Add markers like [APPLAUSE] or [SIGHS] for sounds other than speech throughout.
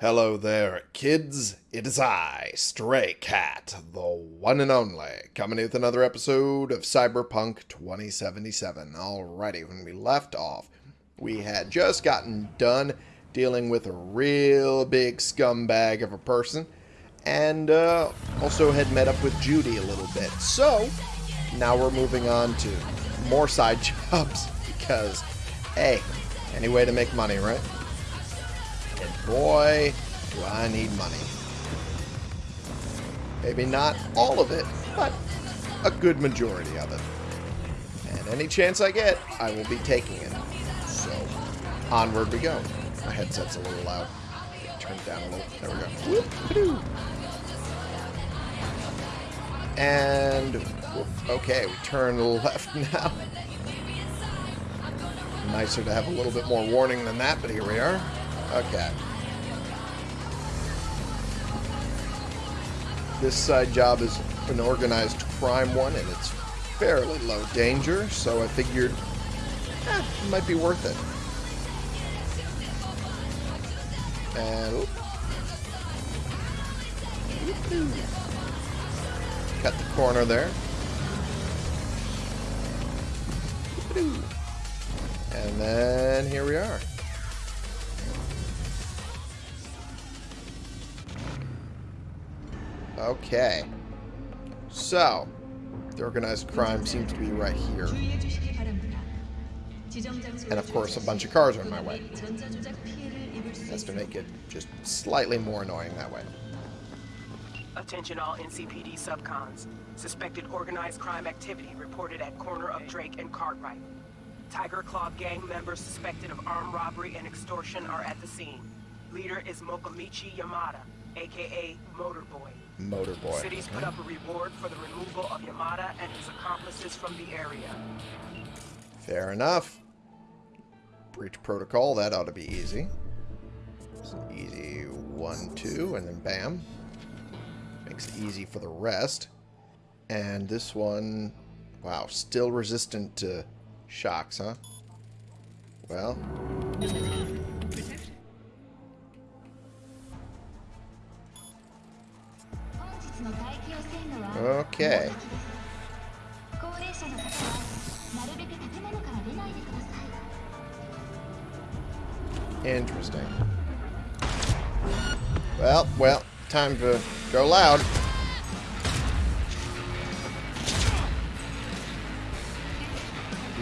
Hello there, kids. It is I, Stray Cat, the one and only, coming with another episode of Cyberpunk 2077. Alrighty, when we left off, we had just gotten done dealing with a real big scumbag of a person, and uh, also had met up with Judy a little bit. So, now we're moving on to more side [LAUGHS] jobs, because, hey, any way to make money, right? Boy, do I need money. Maybe not all of it, but a good majority of it. And any chance I get, I will be taking it. So, onward we go. My headset's a little loud. Turn it down a little. There we go. Whoop, and, okay, we turn [LAUGHS] left now. Nicer to have a little bit more warning than that, but here we are. Okay. This side job is an organized crime one, and it's fairly low danger, so I figured eh, it might be worth it. And... Cut the corner there. And then here we are. Okay. So, the organized crime seems to be right here. And of course, a bunch of cars are in my way. That's to make it just slightly more annoying that way. Attention all NCPD subcons. Suspected organized crime activity reported at corner of Drake and Cartwright. Tyger Claw gang members suspected of armed robbery and extortion are at the scene. Leader is Mokomichi Yamada, aka Motorboy. Motorboy. Cities put up a reward for the removal of Yamada and his accomplices from the area. Fair enough. Breach protocol, that ought to be easy. It's an easy one, two, and then bam. Makes it easy for the rest. And this one, wow, still resistant to shocks, huh? Well. Okay. Interesting. Well, well, time to go loud.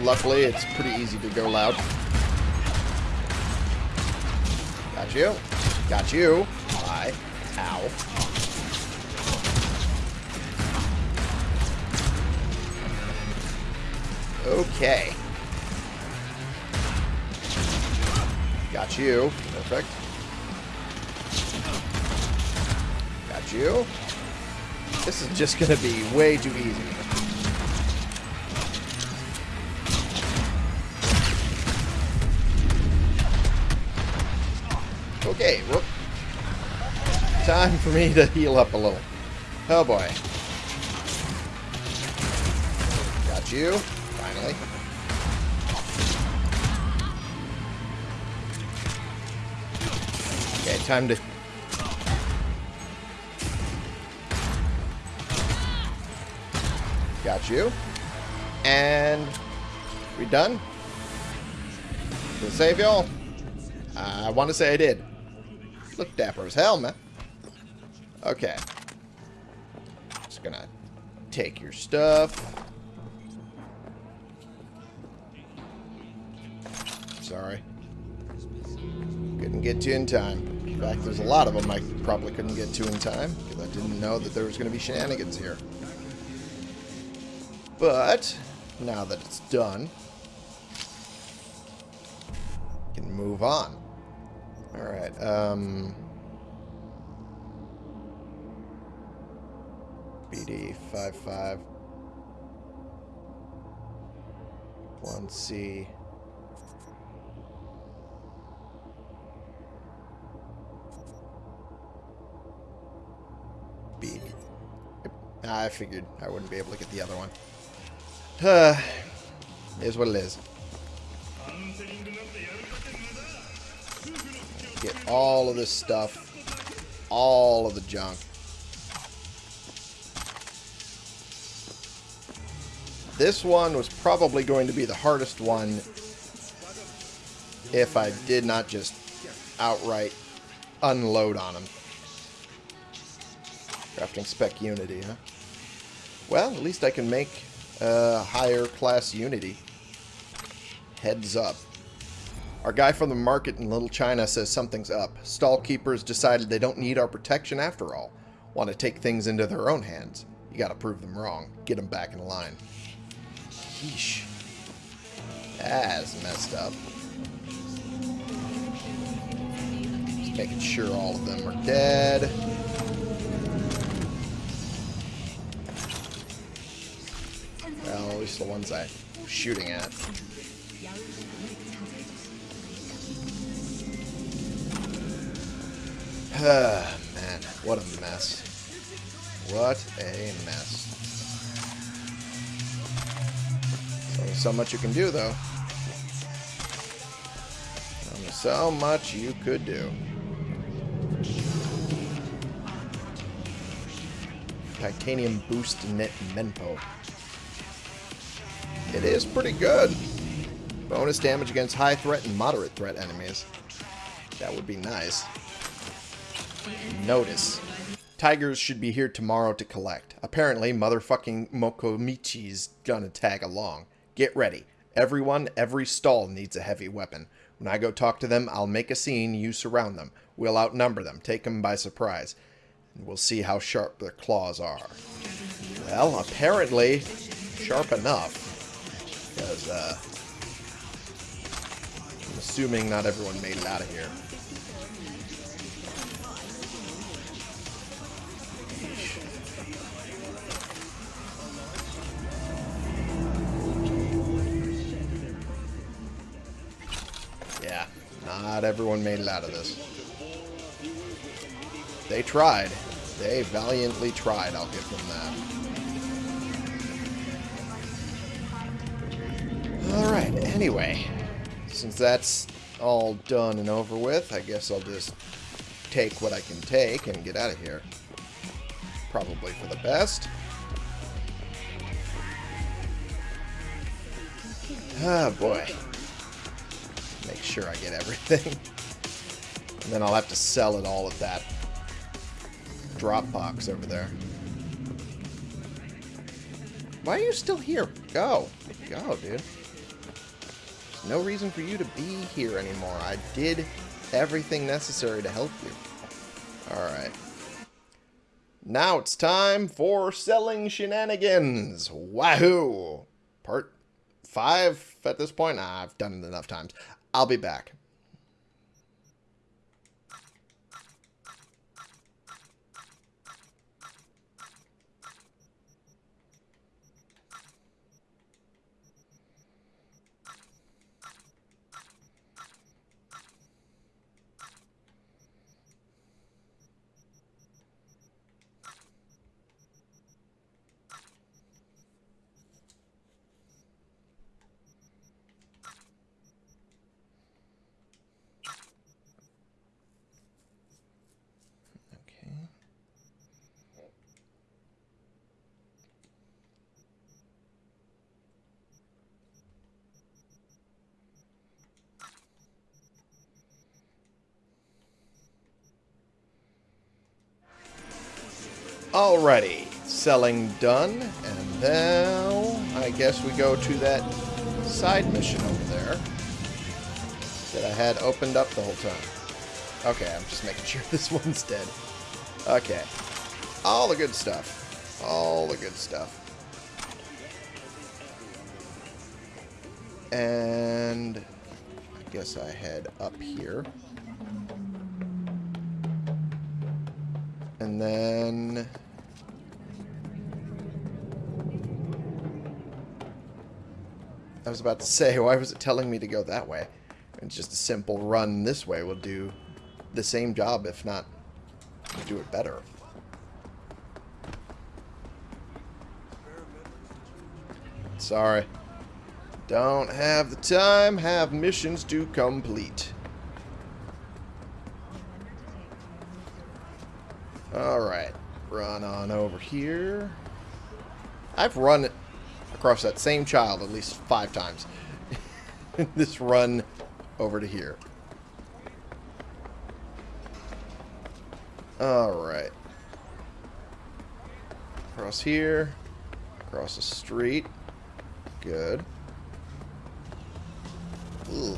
Luckily, it's pretty easy to go loud. Got you. Got you. Bye. Ow. Okay. Got you. Perfect. Got you. This is just going to be way too easy. Okay, whoop. Time for me to heal up a little. Oh boy. Got you. Time to... Got you. And... We done? Did save y'all? I want to say I did. Look dapper as hell, man. Okay. Just gonna take your stuff. Sorry. Couldn't get to in time. Fact, there's a lot of them I probably couldn't get to in time because I didn't know that there was going to be shenanigans here. But, now that it's done, can move on. Alright, um... BD 55 1C I figured I wouldn't be able to get the other one. Uh, is what it is. get all of this stuff. All of the junk. This one was probably going to be the hardest one if I did not just outright unload on them. Crafting spec Unity, huh? Well, at least I can make a higher class Unity. Heads up. Our guy from the market in Little China says something's up. Stall keepers decided they don't need our protection after all. Want to take things into their own hands. You gotta prove them wrong. Get them back in line. Yeesh. That's messed up. Just making sure all of them are dead. Least the ones I'm shooting at. [SIGHS] Ah, man, what a mess. What a mess. So much you can do, though. Only so much you could do. Titanium Boost Knit Menpo. It is pretty good. Bonus damage against high threat and moderate threat enemies. That would be nice. Notice. Tigers should be here tomorrow to collect. Apparently, motherfucking Mokomichi's gonna tag along. Get ready. Everyone, every stall needs a heavy weapon. When I go talk to them, I'll make a scene, you surround them. We'll outnumber them, take them by surprise. And we'll see how sharp their claws are. Well, apparently, sharp enough. Because, uh, I'm assuming not everyone made it out of here. Yeah, not everyone made it out of this. They tried. They valiantly tried, I'll give them that. Alright, anyway. Since that's all done and over with, I guess I'll just take what I can take and get out of here. Probably for the best. Ah, boy. Make sure I get everything. [LAUGHS] and then I'll have to sell it all at that drop box over there. Why are you still here? Go. Go, dude. No reason for you to be here anymore. I did everything necessary to help you. Alright. Now it's time for selling shenanigans. Wahoo! Part five at this point? Nah, I've done it enough times. I'll be back. Okay. Alrighty, selling done, and now I guess we go to that side mission over there that I had opened up the whole time. Okay, I'm just making [LAUGHS] sure this one's dead. Okay. All the good stuff. All the good stuff. And I guess I head up here. And then... I was about to say, why was it telling me to go that way? It's just a simple run this way will do the same job, if not do it better. Sorry. Don't have the time, have missions to complete. Alright. Run on over here. I've run across that same child at least five times. [LAUGHS] this run over to here. Alright. Across here. Across the street. Good. Ooh.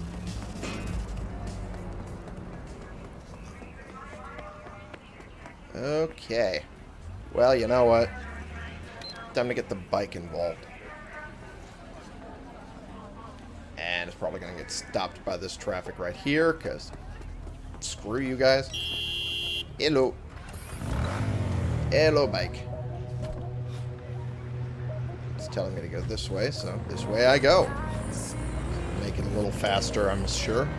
Okay. Well, you know what? Time to get the bike involved. And it's probably going to get stopped by this traffic right here, because screw you guys. Hello. Hello, bike. It's telling me to go this way, so this way I go. Make it a little faster, I'm sure.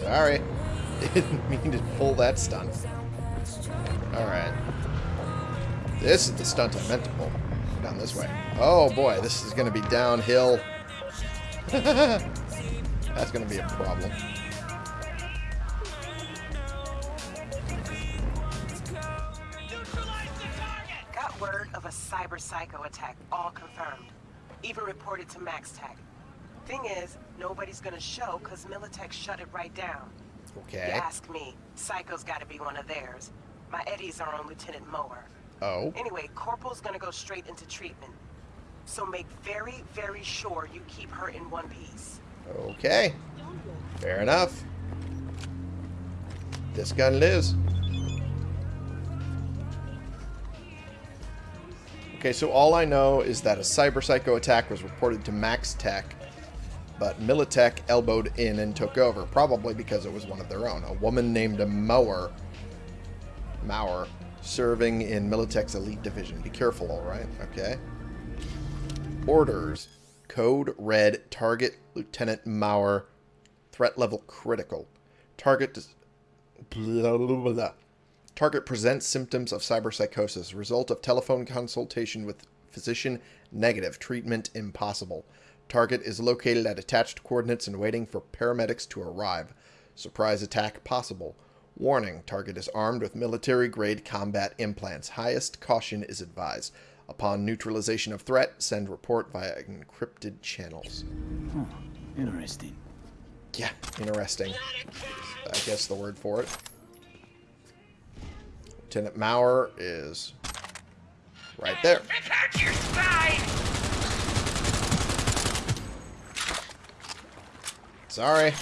Sorry. [LAUGHS] Didn't mean to pull that stunt. Alright. This is the stunt I meant to pull. Down this way. Oh boy, this is going to be downhill. [LAUGHS] That's going to be a problem. Got word of a cyber psycho attack, all confirmed. Even reported to MaxTac. Thing is, nobody's gonna show because Militech shut it right down. Okay. You ask me, Psycho's gotta be one of theirs. My Eddies are on Lieutenant Mower. Oh. Anyway, Corporal's gonna go straight into treatment. So make very, very sure you keep her in one piece. Okay. Fair enough. This gun lives. Okay, so all I know is that a cyber psycho attack was reported to MaxTac, but Militech elbowed in and took over, probably because it was one of their own. A woman named Mower, Mower, serving in Militech's elite division. Be careful, all right? Okay. Orders. Code red. Target Lieutenant Mower. Threat level critical. Target blah, blah, blah. Target presents symptoms of cyberpsychosis. Result of telephone consultation with physician negative. Treatment impossible. Target is located at attached coordinates and waiting for paramedics to arrive. Surprise attack possible. Warning. Target is armed with military-grade combat implants. Highest caution is advised. Upon neutralization of threat, send report via encrypted channels. Huh, interesting. Yeah, interesting. I guess the word for it. Lieutenant Mower is right there. Prepare your side! Sorry.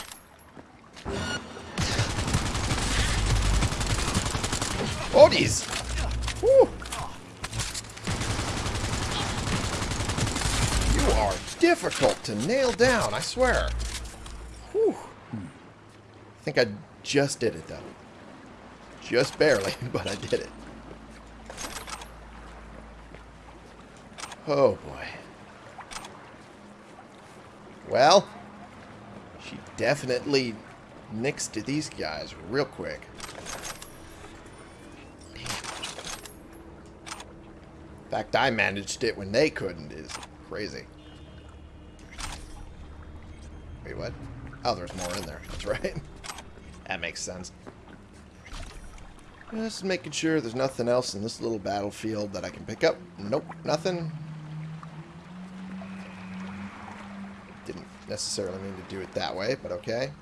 Geez. Whew. You are difficult to nail down, I swear. Whew. I think I just did it, though. Just barely, [LAUGHS] but I did it. Oh, boy. Well, she definitely to these guys real quick. Fact, I managed it when they couldn't is crazy. Wait, what? Oh, there's more in there. [LAUGHS] That's right. that makes sense. Just making sure there's nothing else in this little battlefield that I can pick up. Nope, nothing. Didn't necessarily mean to do it that way, but okay.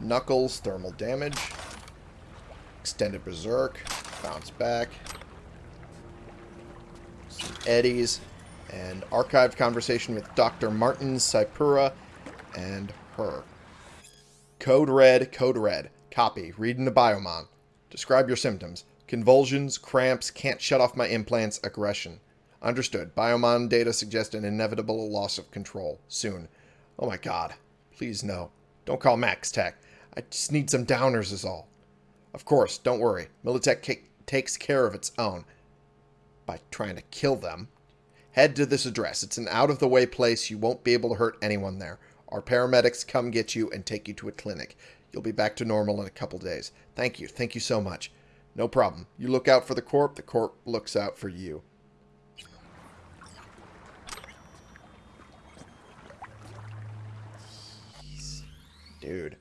Knuckles, thermal damage. Extended Berserk. Bounce back. Eddies. And archived conversation with Dr. Martin Saipura and her. Code red, code red. Copy. Read the Biomon. Describe your symptoms. Convulsions, cramps, can't shut off my implants, aggression. Understood. Biomon data suggest an inevitable loss of control. Soon. Oh my god. Please no. Don't call MaxTac. I just need some downers is all. Of course, don't worry. Militech takes care of its own. By trying to kill them. Head to this address. It's an out-of-the-way place. You won't be able to hurt anyone there. Our paramedics come get you and take you to a clinic. You'll be back to normal in a couple days. Thank you. Thank you so much. No problem. You look out for the Corp. The Corp looks out for you. Dude.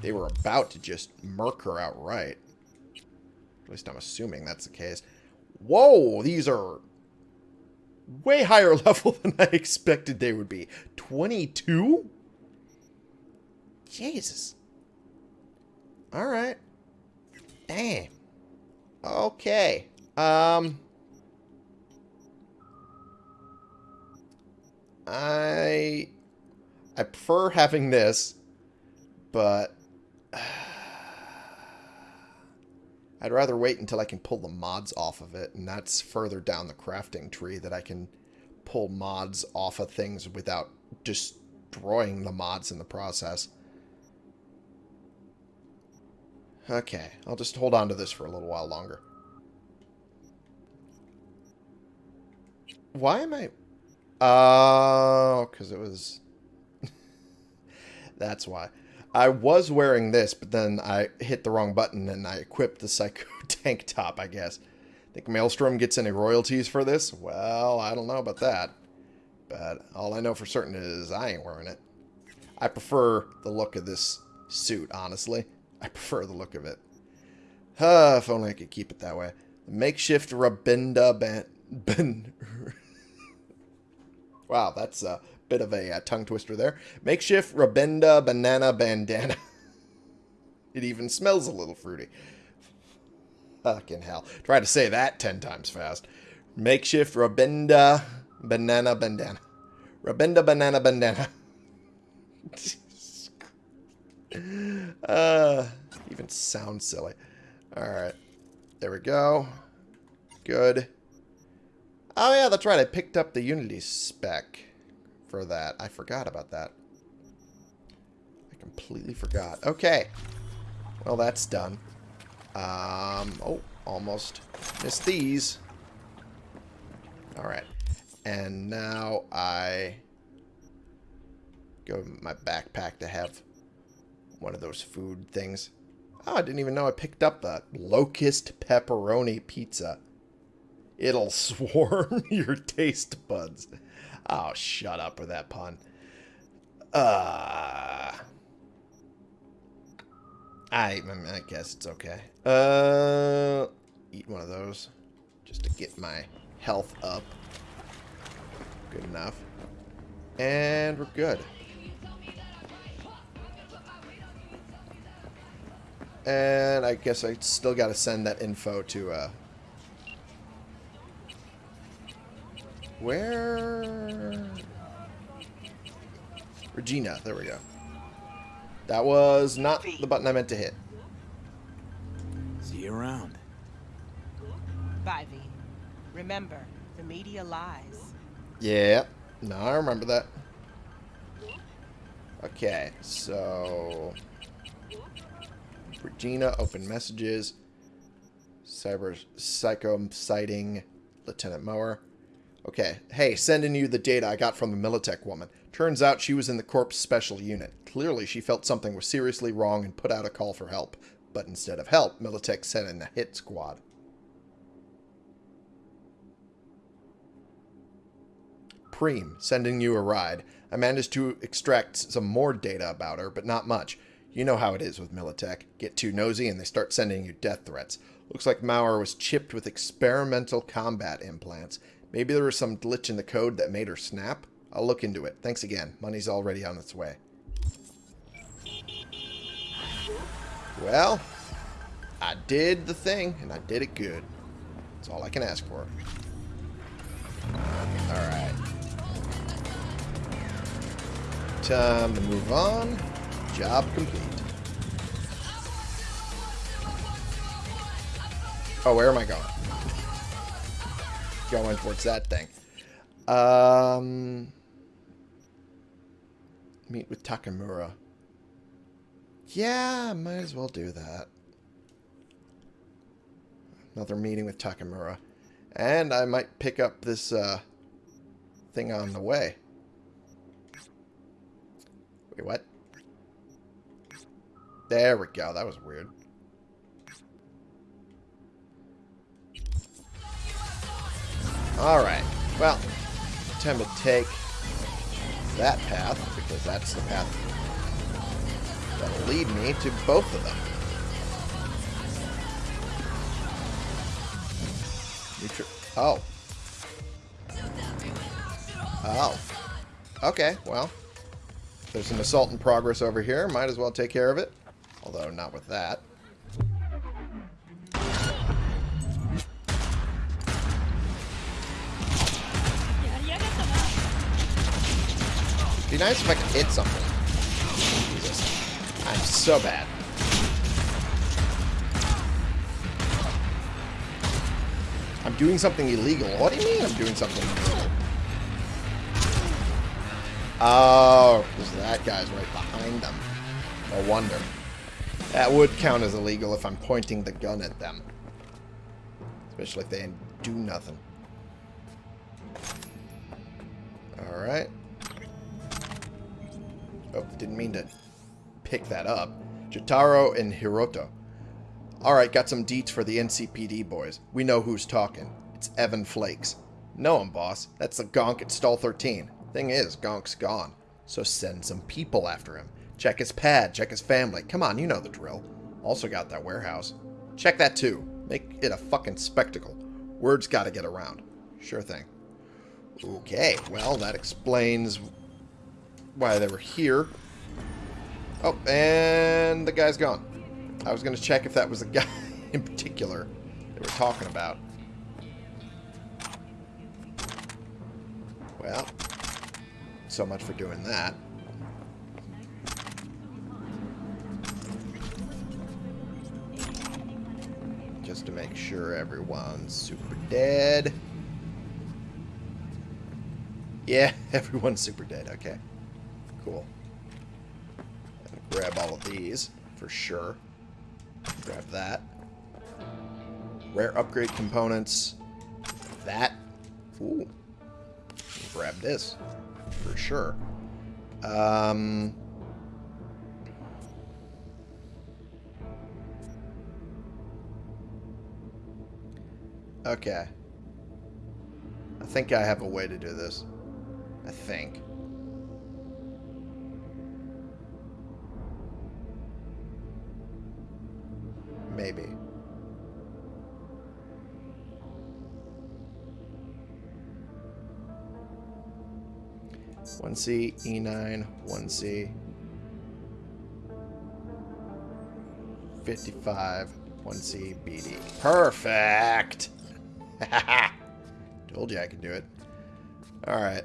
They were about to just murk her outright. At least I'm assuming that's the case. Whoa, these are way higher [LAUGHS] level than I expected they would be. 22? Jesus. Alright. Damn. Okay. Um... I... I prefer having this, but... I'd rather wait until I can pull the mods off of it, and that's further down the crafting tree that I can pull mods off of things without destroying the mods in the process. Okay, I'll just hold on to this for a little while longer. Why am I... Oh, because it was... [LAUGHS] That's why. I was wearing this, but then I hit the wrong button and I equipped the Psycho [LAUGHS] tank top, I guess. Think Maelstrom gets any royalties for this? Well, I don't know about that. But all I know for certain is I ain't wearing it. I prefer the look of this suit, honestly. I [LAUGHS] prefer the look of it. Uh, if only I could keep it that way. Makeshift Rabinda ban... [LAUGHS] ban wow, that's a bit of a uh, tongue twister there. Makeshift Rabinda banana bandana. [LAUGHS] it even smells a little fruity. Fucking hell. Try to say that ten times fast. Makeshift Rabinda banana bandana. Rabinda banana bandana. [LAUGHS] uh, even sounds silly. Alright. There we go. Good. Oh yeah, that's right. I picked up the Unity spec for that. I forgot about that. I completely forgot. Okay. Well, that's done. Um, oh, almost missed these. Alright. And now I go in my backpack to have one of those food things. Oh, I didn't even know I picked up a locust pepperoni pizza. It'll [LAUGHS] swarm [LAUGHS] your taste buds. Oh, shut up with that pun. Uh, I, I guess it's okay. Uh, eat one of those just to get my health up. Good enough. And we're good. And I guess I still got to send that info to, uh... Where... Regina, there we go. That was not the button I meant to hit. See you around. Bye, V. Remember, the media lies. Yeah. No, I remember that. Okay, so... Regina, open messages. Cyber Psycho sighting Lieutenant Mower. Okay, hey, sending you the data I got from the Militech woman. Turns out she was in the Corps Special Unit. Clearly, she felt something was seriously wrong and put out a call for help. But instead of help, Militech sent in a hit squad. Preem, sending you a ride. I managed to extract some more data about her, but not much. You know how it is with Militech. Get too nosy and they start sending you death threats. Looks like Mower was chipped with experimental combat implants. Maybe there was some glitch in the code that made her snap? I'll look into it. Thanks again. Money's already on its way. Well, I did the thing, and I did it good. That's all I can ask for. Alright. Time to move on. Job complete. Oh, where am I going? Going towards that thing. Um, meet with Takemura. Yeah, might as well do that. Another meeting with Takemura. And I might pick up this uh, thing on the way. Wait, what? There we go. That was weird. Alright. Well, time to take that path, because that's the path That'll lead me to both of them. Oh. Oh. Okay, well. There's an assault in progress over here. Might as well take care of it. Although, not with that. Be nice if I could hit something. Jesus. I'm so bad. I'm doing something illegal. What do you mean I'm doing something illegal? Oh, because that guy's right behind them. No wonder. That would count as illegal if I'm pointing the gun at them. Especially if they do nothing. Alright. Oh, didn't mean to pick that up. Jotaro and Hiroto. Alright, got some deets for the NCPD boys. We know who's talking. It's Evan Flakes. Know him, boss. That's the gonk at Stall 13. Thing is, Gonk's gone. So send some people after him. Check his pad, check his family. Come on, you know the drill. Also got that warehouse. Check that too. Make it a fucking spectacle. Word's gotta get around. Sure thing. Okay, well, that explains why they were here. Oh, and the guy's gone. I was going to check if that was the [LAUGHS] guy in particular they were talking about. Well, so much for doing that. Just to make sure everyone's super dead. Yeah, [LAUGHS] everyone's super dead. Okay. Cool. grab all of these for sure. Grab that. Rare upgrade components. That. Ooh. Grab this. For sure. Um... Okay. I think I have a way to do this. I think. Maybe. One C, E9, one C. 55, 1C, BD. Perfect! [LAUGHS] Told you I could do it. Alright.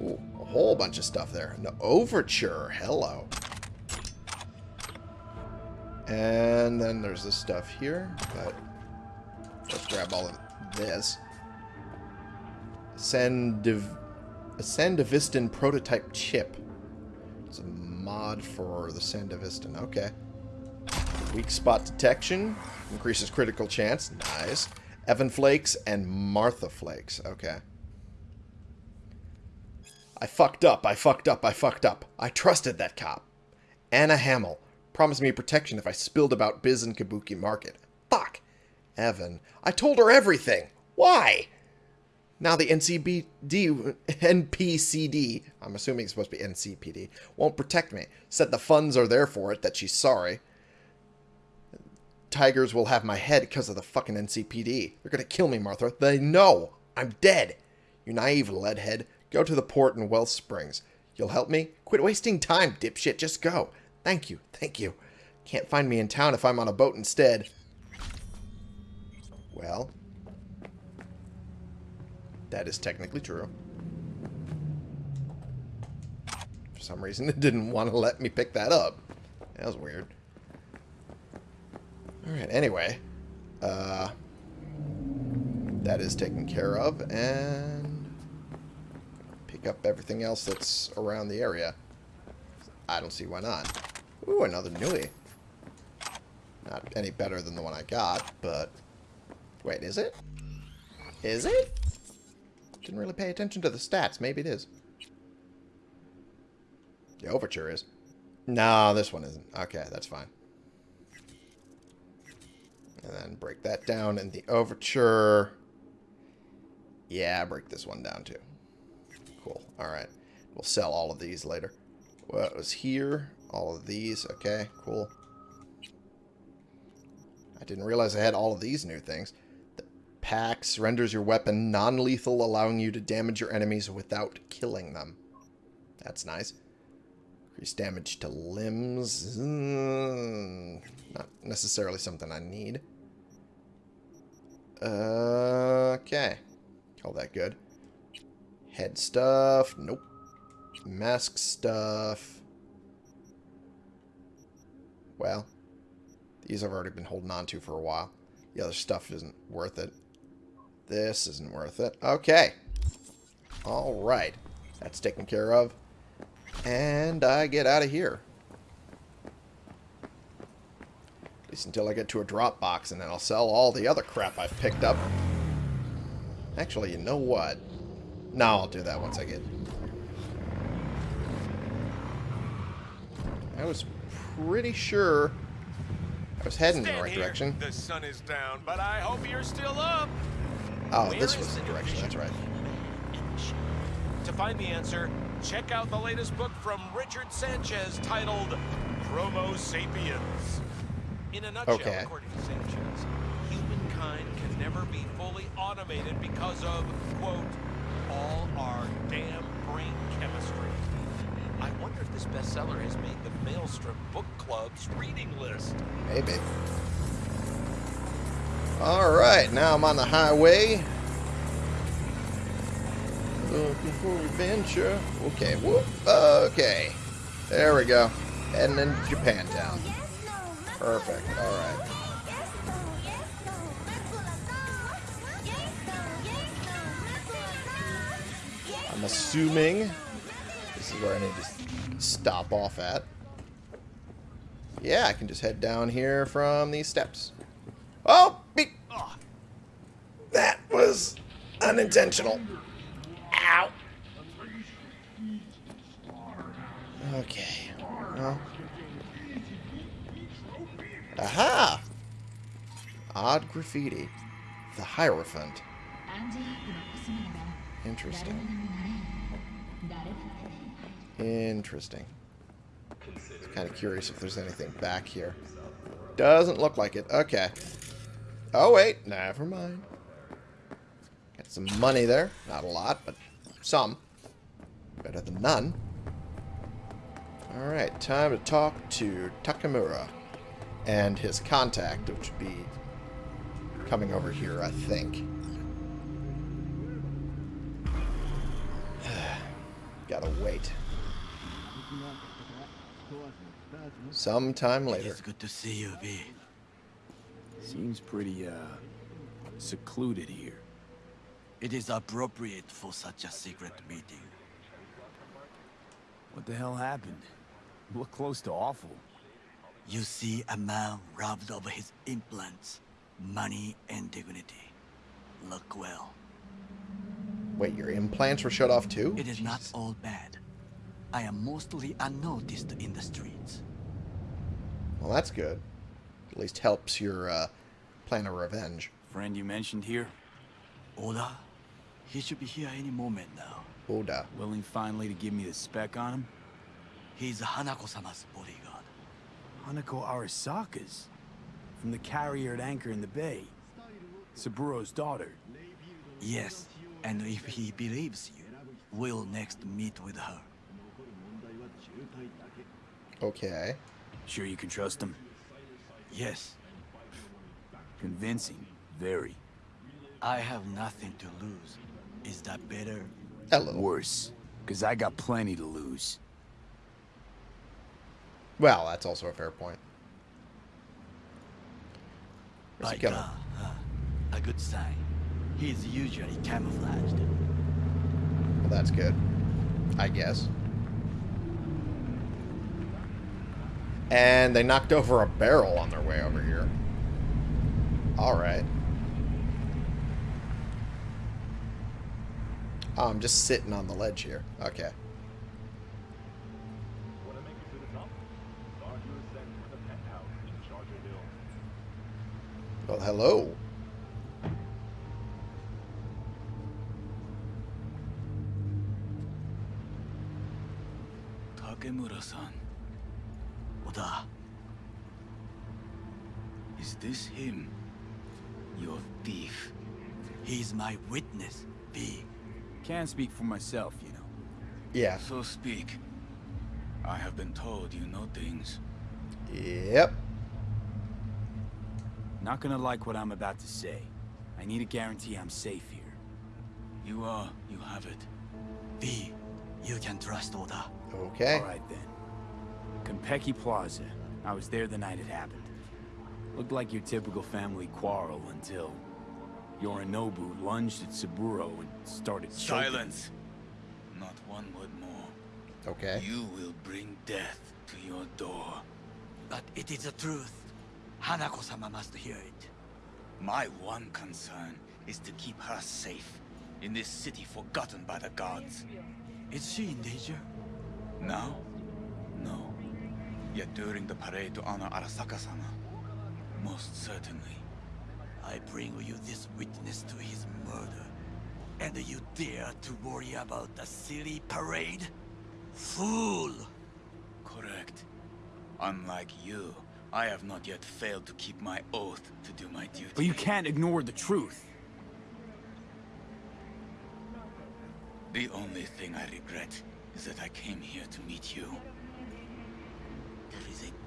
a whole bunch of stuff there. The overture. Hello. And then there's this stuff here, but let's grab all of this. Sandiv a Sandevistan prototype chip. It's a mod for the Sandevistan. Okay. Weak spot detection. Increases critical chance. Nice. Evan Flakes and Martha Flakes. Okay. I fucked up. I fucked up. I fucked up. I trusted that cop. Anna Hamill promised me protection if I spilled about Biz and Kabuki Market. Fuck. Evan. I told her everything. Why? Now the NCBD, NPCD, I'm assuming it's supposed to be NCPD, won't protect me. Said the funds are there for it, that she's sorry. Tigers will have my head because of the fucking NCPD. They're gonna kill me, Martha. They know. I'm dead. You naive leadhead. Go to the port in Wellsprings. You'll help me? Quit wasting time, dipshit. Just go. Thank you, thank you. Can't find me in town if I'm on a boat instead. Well, that is technically true. For some reason, [LAUGHS] it didn't want to let me pick that up. That was weird. Alright, anyway. Uh, that is taken care of, and pick up everything else that's around the area. I don't see why not. Ooh, another Nue. Not any better than the one I got, but... Wait, is it? Is it? Didn't really pay attention to the stats. Maybe it is. The overture is. No, this one isn't. Okay, that's fine. And then break that down in the overture. Yeah, break this one down too. Cool. Alright. We'll sell all of these later. What was here? All of these. Okay, cool. I didn't realize I had all of these new things. The Pax renders your weapon non-lethal, allowing you to damage your enemies without killing them. That's nice. Increase damage to limbs. Not necessarily something I need. Okay. Call that good. Head stuff. Nope. Mask stuff. Well, these I've already been holding on to for a while. The other stuff isn't worth it. This isn't worth it. Okay. Alright. That's taken care of. And I get out of here. At least until I get to a drop box, and then I'll sell all the other crap I've picked up. Actually, you know what? No, I'll do that once I get... I was pretty sure I was heading in the right here. direction. The sun is down, but I hope you're still up. Oh, Where this was the direction, that's right. To find the answer, check out the latest book from Richard Sanchez titled Chromo Sapiens. In a nutshell, Okay. according to Sanchez, humankind can never be fully automated because of, quote, all our damn brain chemistry. I wonder if this bestseller has made the Maelstrom Book Club's reading list. Maybe. Alright, now I'm on the highway. Looking for adventure. Okay, whoop. Okay. There we go. Heading into Japantown. Perfect. Alright. I'm assuming this is where I need to stop off at. Yeah, I can just head down here from these steps. Oh! Be that was unintentional. Ow! Okay. Well. Aha! Odd graffiti. The Hierophant. Interesting. Interesting. Kind of curious if there's anything back here. Doesn't look like it. Okay. Oh, wait. Never mind. Got some money there. Not a lot, but some. Better than none. Alright, time to talk to Takemura. And his contact, which would be coming over here, I think. [SIGHS] Gotta wait. Sometime later. It's good to see you, V. Seems pretty, uh, secluded here. It is appropriate for such a secret meeting. What the hell happened? Look close to awful. You see a man robbed of his implants, money and dignity. Look well. Wait, your implants were shut off too? It is not all bad. I am mostly unnoticed in the streets. Well, that's good. At least helps your uh, plan of revenge. Friend you mentioned here, Oda, he should be here any moment now. Oda. willing finally to give me the spec on him? He's Hanako-sama's bodyguard. Hanako Arasaka's. From the carrier at anchor in the bay. Saburo's daughter. Yes, and if he believes you, we'll next meet with her. Okay. Sure you can trust him? Yes, Convincing. Very. I have nothing to lose. Is that better? Hello. Worse. Because I got plenty to lose. Well, that's also a fair point. Where's By he going? God, huh? a good sign. He is usually camouflaged. Well, that's good. I guess. And they knocked over a barrel on their way over here. Alright. Oh, I'm just sitting on the ledge here. Okay. Well, hello. Takemura-san. Oda. Is this him? Your thief? He's my witness, V. Can't speak for myself, you know. Yeah. So speak. I have been told you know things. Yep. Not gonna like what I'm about to say. I need a guarantee I'm safe here. You are, you have it. V, you can trust Oda. Okay. All right then. Konpeki Plaza. I was there the night it happened. Looked like your typical family quarrel until Yorinobu lunged at Saburo and started choking. Silence! Not one word more. Okay. You will bring death to your door. But it is the truth. Hanako-sama must hear it. My one concern is to keep her safe in this city forgotten by the gods. Is she in danger? Now? No. Yet during the parade to honor Arasaka-sama, most certainly. I bring you this witness to his murder. And you dare to worry about the silly parade? Fool! Correct. Unlike you, I have not yet failed to keep my oath to do my duty. But you can't ignore the truth. The only thing I regret is that I came here to meet you.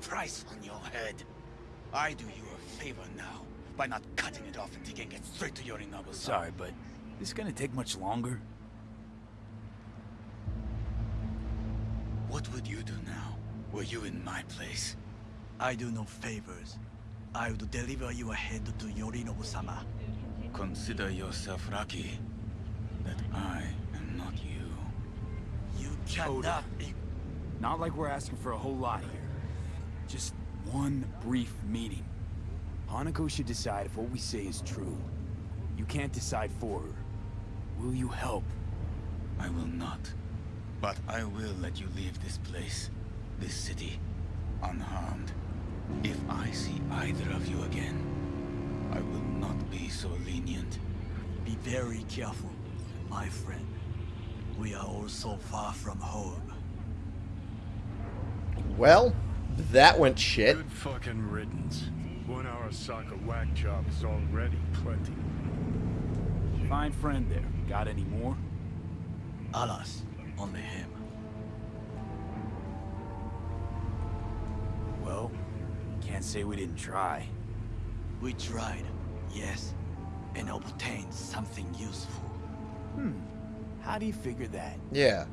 There is a price on your head. I do you a favor now by not cutting it off and taking it straight to Yorinobu. Sorry, but this is gonna take much longer? What would you do now? Were you in my place? I do no favors. I would deliver your head to Yorinobu-sama. Consider yourself lucky that I am not you. You cannot... Not like we're asking for a whole lot here. Just one brief meeting. Hanako should decide if what we say is true. You can't decide for her. Will you help? I will not. But I will let you leave this place, this city, unharmed. If I see either of you again, I will not be so lenient. Be very careful, my friend. We are all so far from home. Well, that went shit. Good fucking riddance. One Arasaka whack job is already plenty. Fine friend there. Got any more? Alas, only him. Well, can't say we didn't try. We tried, yes, and obtained something useful. Hmm. How do you figure that? Yeah.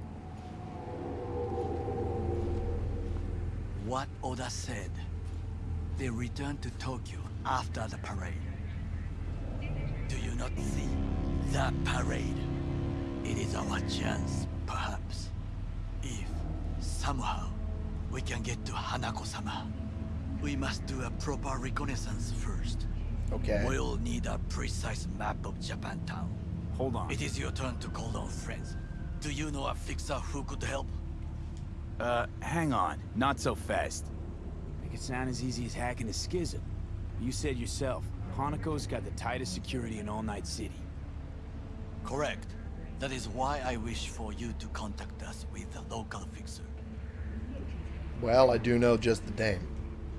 What Oda said. They returned to Tokyo after the parade. Do you not see that parade? It is our chance, perhaps. If, somehow, we can get to Hanako-sama. We must do a proper reconnaissance first. Okay. We'll need a precise map of Japantown. Hold on. It is your turn to call on friends. Do you know a fixer who could help? Uh, hang on. Not so fast. Make it sound as easy as hacking a schism. You said yourself, Hanako's got the tightest security in All Night City. Correct. That is why I wish for you to contact us with a local fixer. Well, I do know just the dame.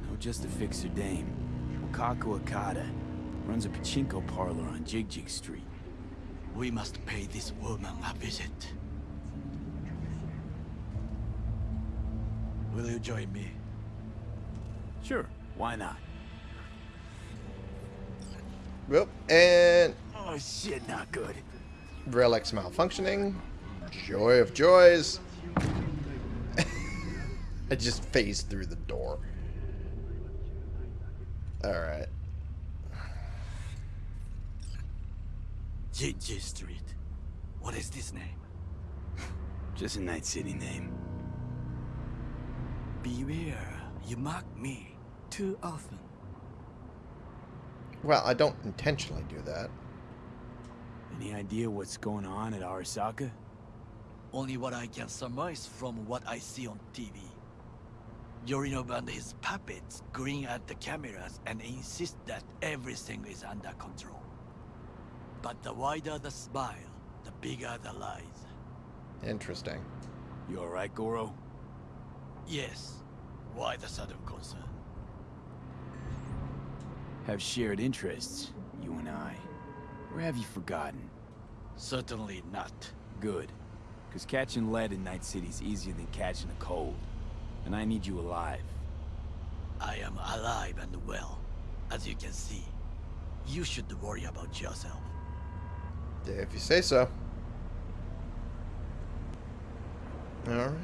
No, just a fixer dame. Wakako Okada. Runs a pachinko parlor on Jig Jig Street. We must pay this woman a visit. Will you join me? Sure, why not? Well, and Oh shit, not good. relics malfunctioning. Joy of joys. [LAUGHS] I just phased through the door. Alright. Jig Jig Street. What is this name? [LAUGHS] Just a Night City name. Beware, you mock me too often. Well, I don't intentionally do that. Any idea what's going on at Arasaka? Only what I can surmise from what I see on TV. Yorinobu and his puppets grin at the cameras and insist that everything is under control. But the wider the smile, the bigger the lies. Interesting. You alright, Goro? Yes, Why the sudden concern? Have shared interests, you and I. Or have you forgotten? Certainly not. Good. Because catching lead in Night City's easier than catching a cold. And I need you alive. I am alive and well, as you can see. You should worry about yourself. If you say so. Alright.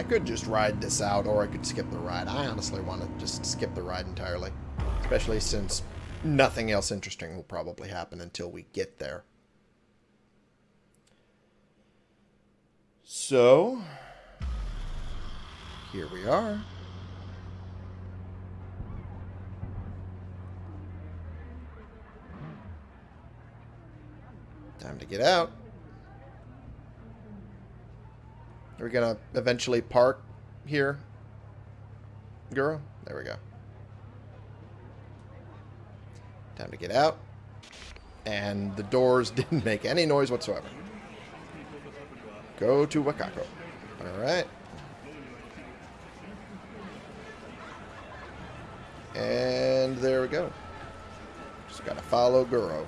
I could just ride this out, or I could skip the ride. I honestly want to just skip the ride entirely. Especially since nothing else interesting will probably happen until we get there. So, here we are. Time to get out. Are going to eventually park here? Girl? There we go. Time to get out. And the doors [LAUGHS] didn't make any noise whatsoever. Go to Wakako. Alright. And there we go. Just gotta follow Goro.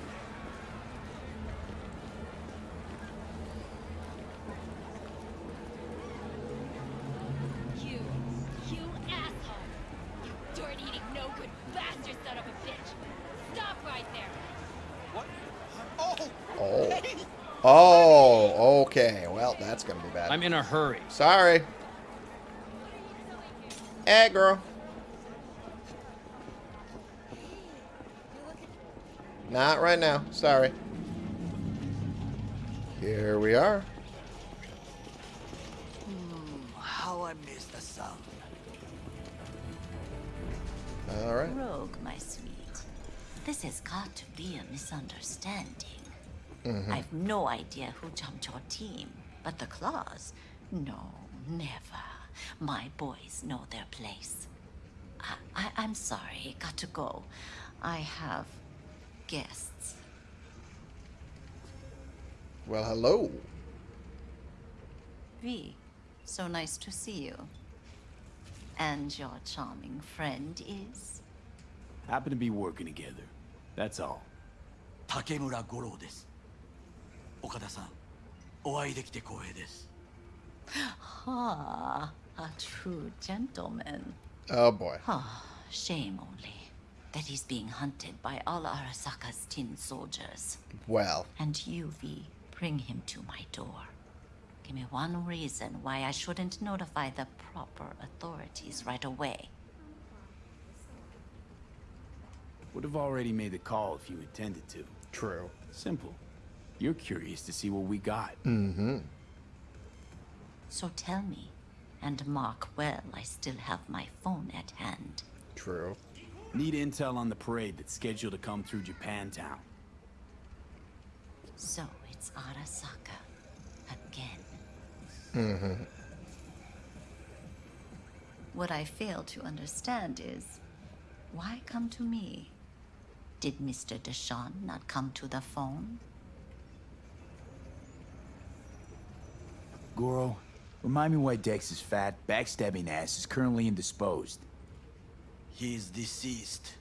You, you asshole! You dirt-eating, no-good bastard son of a bitch! Stop right there! What? Oh! Oh. Oh, okay. Well, that's gonna be bad. I'm in a hurry. Sorry. Hey, girl. Not right now. Sorry. Here we are. Hmm, how I miss the sun. All right. Rogue, my sweet. This has got to be a misunderstanding. Mm -hmm. I've no idea who jumped your team, but the claws? No, never. My boys know their place. I, I, I'm sorry, got to go. I have guests. Well, hello. V, so nice to see you. And your charming friend is? Happen to be working together. That's all. Takemura Goro desu. 岡田さん、お会いできて光栄です。 Ah, a true gentleman. Oh boy. Ah, shame only that he's being hunted by all Arasaka's tin soldiers. Well, And you, V, bring him to my door. Give me one reason why I shouldn't notify the proper authorities right away. Would have already made the call if you intended to. true. Simple. You're curious to see what we got. Mm-hmm. So tell me, and mark well I still have my phone at hand. True. Need intel on the parade that's scheduled to come through Japantown. So it's Arasaka again. Mm-hmm. What I fail to understand is why come to me? Did Mr. DeShawn not come to the phone? Goro, remind me why Dex's fat, backstabbing ass is currently indisposed. He is deceased.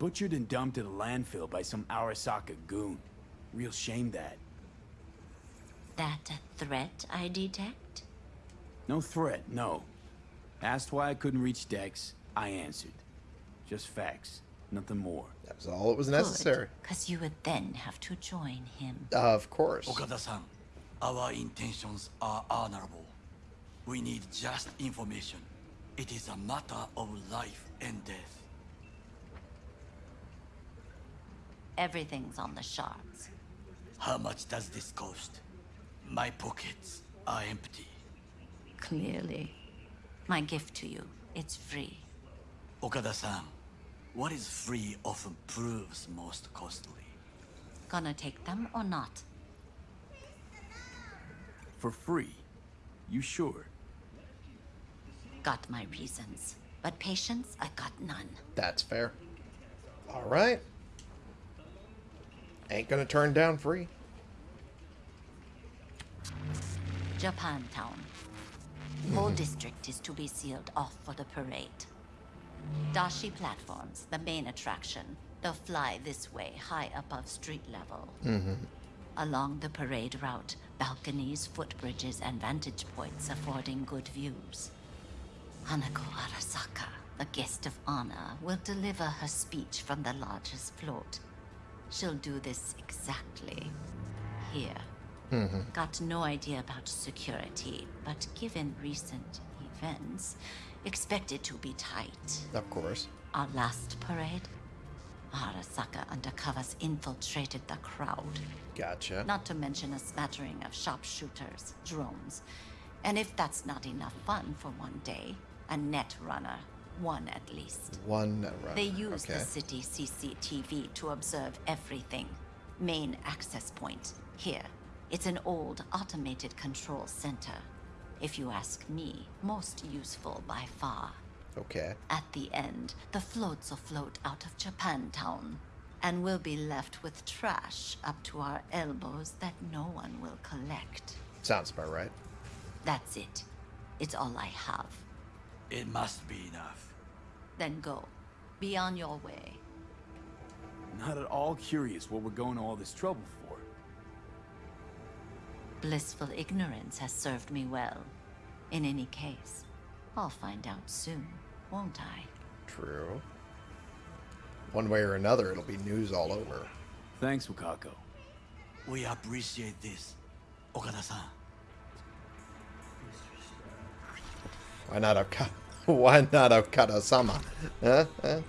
Butchered and dumped at a landfill by some Arasaka goon. Real shame that. That a threat I detect? No threat, no. Asked why I couldn't reach Dex, I answered. Just facts, nothing more. That was all that was necessary. Because you would then have to join him. Uh, of course. Okada-san, our intentions are honorable. We need just information. It is a matter of life and death. Everything's on the shards. How much does this cost? My pockets are empty. Clearly. My gift to you, it's free. Okada-san, what is free often proves most costly. Gonna take them or not? For free? You sure? Got my reasons. But patience, I got none. That's fair. All right. Ain't gonna turn down free. Japantown. Whole hmm. district is to be sealed off for the parade. Dashi platforms, the main attraction. They'll fly this way, high above street level. Mm-hmm. Along the parade route, balconies, footbridges, and vantage points affording good views. Hanako Arasaka, the guest of honor, will deliver her speech from the largest float. She'll do this exactly here. Mm-hmm. Got no idea about security, but given recent events, expected to be tight. Of course. Our last parade, Arasaka undercovers infiltrated the crowd. Gotcha. Not to mention a smattering of sharpshooters, drones. And if that's not enough fun for one day, a net runner. One at least. One run. They use okay. the city CCTV to observe everything. Main access point, here. It's an old automated control center. If you ask me, most useful by far. Okay. At the end, the floats will float out of Japantown, and we'll be left with trash up to our elbows that no one will collect. Sounds about right. That's it. It's all I have. It must be enough. Then go. Be on your way. Not at all curious what we're going to all this trouble for. Blissful ignorance has served me well. In any case, I'll find out soon, won't I? True. One way or another, it'll be news all over. Thanks, Wakako. We appreciate this, Okada-san. Why not Oka- [LAUGHS] Why not Okada-sama? Huh? Huh?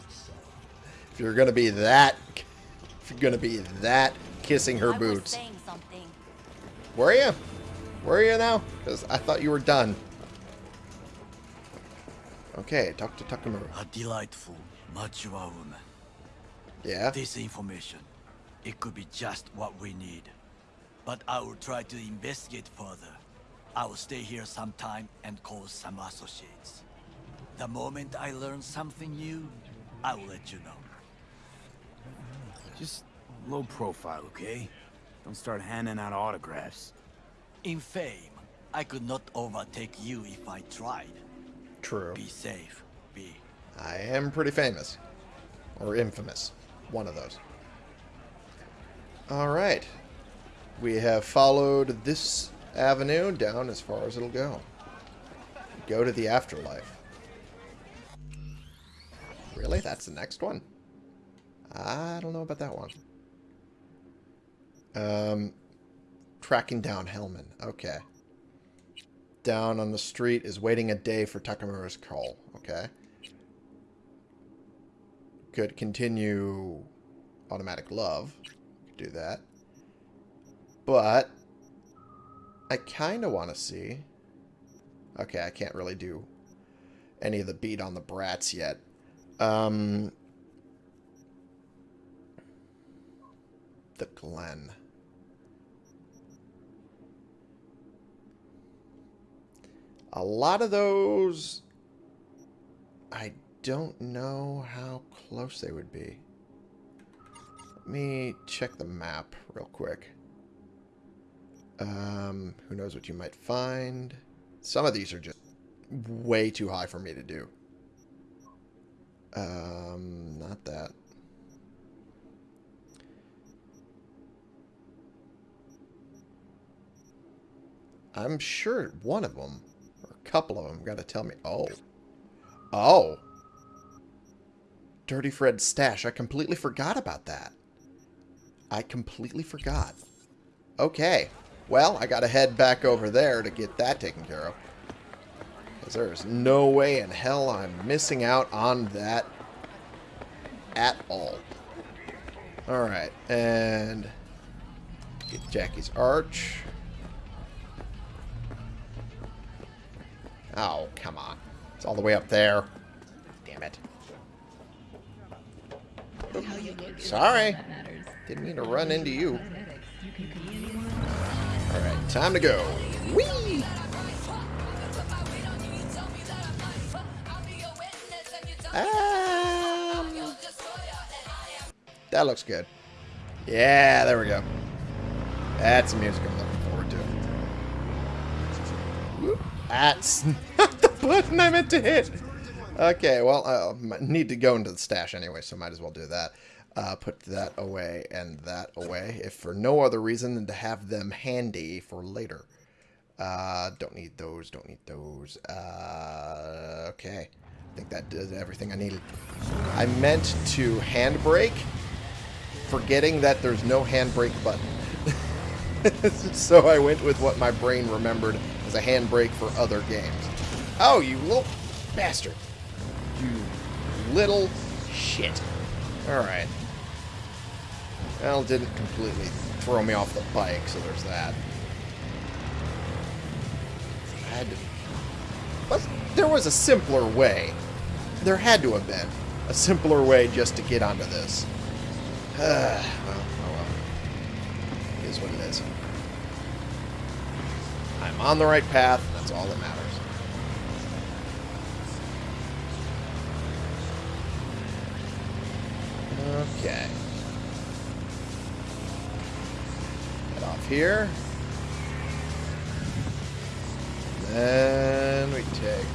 If you're gonna be that, if you're gonna be that kissing her I boots, saying something. were you? Were you now? Because I thought you were done. Okay, talk to Takemura. A delightful, mature woman. Yeah. This information, it could be just what we need. But I will try to investigate further. I will stay here some time and call some associates. The moment I learn something new, I will let you know. Just low profile, okay? Don't start handing out autographs. In fame, I could not overtake you if I tried. True. Be safe, Be. I am pretty famous. Or infamous. One of those. Alright. We have followed this avenue down as far as it'll go. Go to the afterlife. Really? That's the next one? I don't know about that one. Um, tracking down Hellman. Okay. Down on the street is waiting a day for Takemura's call. Okay. Could continue automatic love. Do that. But I kind of want to see. Okay, I can't really do any of the beat on the brats yet. Um, the Glen. A lot of those, I don't know how close they would be. Let me check the map real quick. Um, who knows what you might find. Some of these are just way too high for me to do. Um, not that. I'm sure one of them, couple of them, got to tell me. Oh. Oh. Dirty Fred's stash. I completely forgot about that. I completely forgot. Okay. Well, I got to head back over there to get that taken care of. Because there's no way in hell I'm missing out on that at all. Alright, and get Jackie's arch. Oh, come on. It's all the way up there. Damn it. Sorry. Didn't mean to run into you. Alright, time to go. Whee! Um, that looks good. Yeah, there we go. That's the music I'm looking forward to. Whoop. That's not [LAUGHS] the button I meant to hit. Okay, well, I need to go into the stash anyway, so might as well do that. Uh, put that away and that away, if for no other reason than to have them handy for later. Uh, don't need those, don't need those. Uh, okay. I think that does everything I needed. I meant to handbrake, forgetting that there's no handbrake button. [LAUGHS] so I went with what my brain remembered as a handbrake for other games. Oh, you little bastard. You little shit. Alright. Well, didn't completely throw me off the bike, so there's that. I had to... But there was a simpler way. There had to have been a simpler way just to get onto this. [SIGHS] well, oh well. It is what it is. I'm on the right path, that's all that matters. Okay. Head off here. Then we take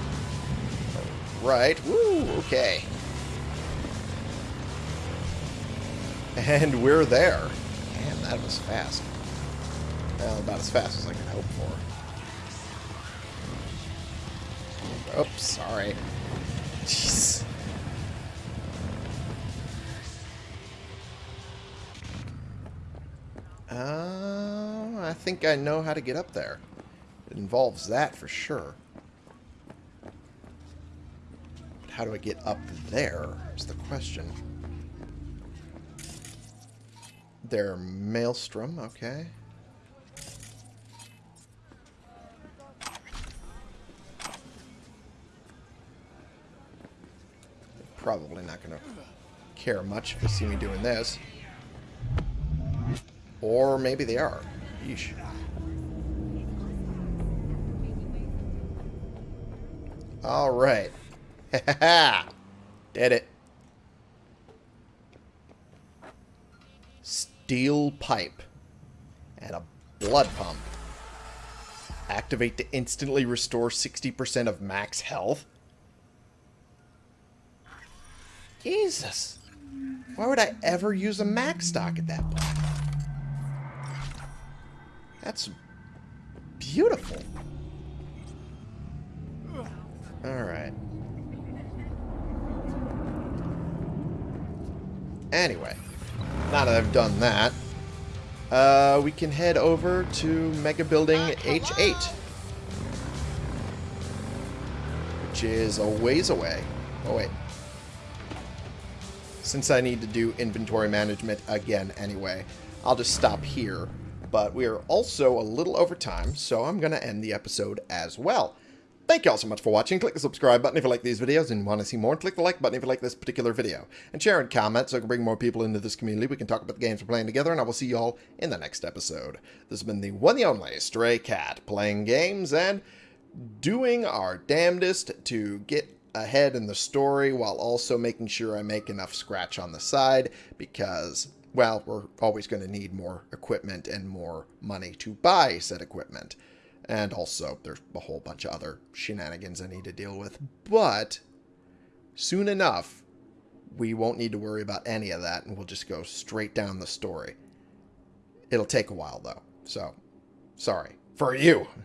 right. Woo, okay. And we're there. Damn, that was fast. Well, about as fast as I could hope for. Oops, sorry. Jeez. Uh, I think I know how to get up there. It involves that for sure. But how do I get up there is the question. There, Maelstrom, okay. Probably not going to care much if they see me doing this. Or maybe they are. Yeesh. Alright. [LAUGHS] Did it. Steel pipe. And a blood pump. Activate to instantly restore 60% of max health. Jesus. Why would I ever use a MaxDoc at that point? That's beautiful. Alright. Anyway, now that I've done that, uh, we can head over to Mega Building H8. Which is a ways away. Oh, wait. Since I need to do inventory management again anyway, I'll just stop here but we are also a little over time, so I'm going to end the episode as well. Thank you all so much for watching. Click the subscribe button if you like these videos and want to see more. click the like button if you like this particular video. And share and comment so I can bring more people into this community. We can talk about the games we're playing together, and I will see you all in the next episode. This has been the one and only Stray Cat, playing games and doing our damnedest to get ahead in the story while also making sure I make enough scratch on the side because well, we're always going to need more equipment and more money to buy said equipment. And also, there's a whole bunch of other shenanigans I need to deal with. But, soon enough, we won't need to worry about any of that, and we'll just go straight down the story. It'll take a while, though. So, sorry. For you! [LAUGHS]